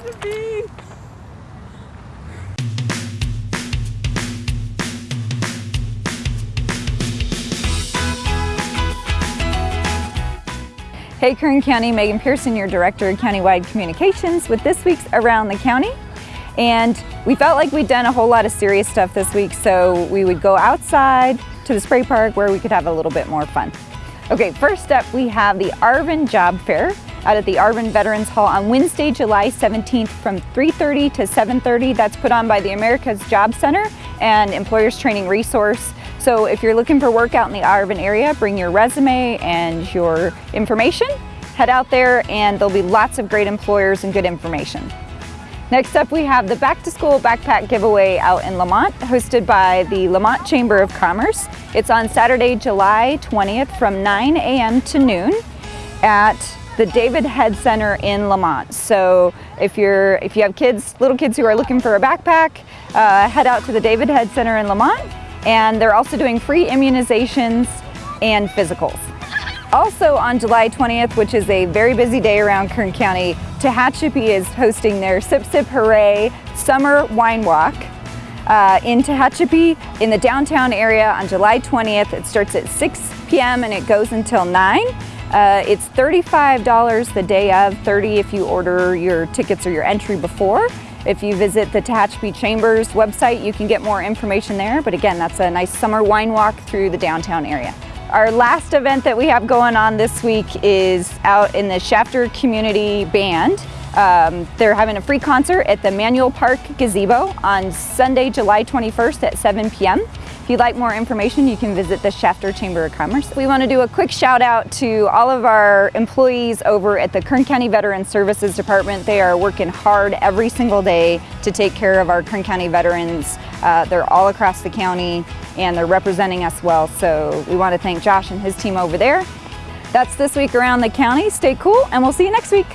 Hey Kern County, Megan Pearson, your Director of Countywide Communications with this week's Around the County. And we felt like we'd done a whole lot of serious stuff this week, so we would go outside to the spray park where we could have a little bit more fun. Okay, first up we have the Arvin Job Fair out at the Arvin Veterans Hall on Wednesday, July 17th from 3.30 to 7.30. That's put on by the America's Job Center and Employers Training Resource. So if you're looking for work out in the Arvin area, bring your resume and your information. Head out there and there'll be lots of great employers and good information. Next up we have the Back to School Backpack Giveaway out in Lamont, hosted by the Lamont Chamber of Commerce. It's on Saturday, July 20th from 9 a.m. to noon at the David Head Center in Lamont. So if you're if you have kids, little kids who are looking for a backpack, uh, head out to the David Head Center in Lamont and they're also doing free immunizations and physicals. Also on July 20th, which is a very busy day around Kern County, Tehachapi is hosting their Sip Sip Hooray Summer Wine Walk uh, in Tehachapi in the downtown area on July 20th. It starts at 6 p.m. and it goes until 9. Uh, it's $35 the day of, 30 if you order your tickets or your entry before. If you visit the Tehachapi Chambers website, you can get more information there. But again, that's a nice summer wine walk through the downtown area. Our last event that we have going on this week is out in the Shafter Community Band. Um, they're having a free concert at the Mannel Park Gazebo on Sunday, July 21st at 7 p.m. If you'd like more information, you can visit the Shafter Chamber of Commerce. We want to do a quick shout out to all of our employees over at the Kern County Veteran Services Department. They are working hard every single day to take care of our Kern County veterans. Uh, they're all across the county and they're representing us well. So we want to thank Josh and his team over there. That's this week around the county. Stay cool and we'll see you next week.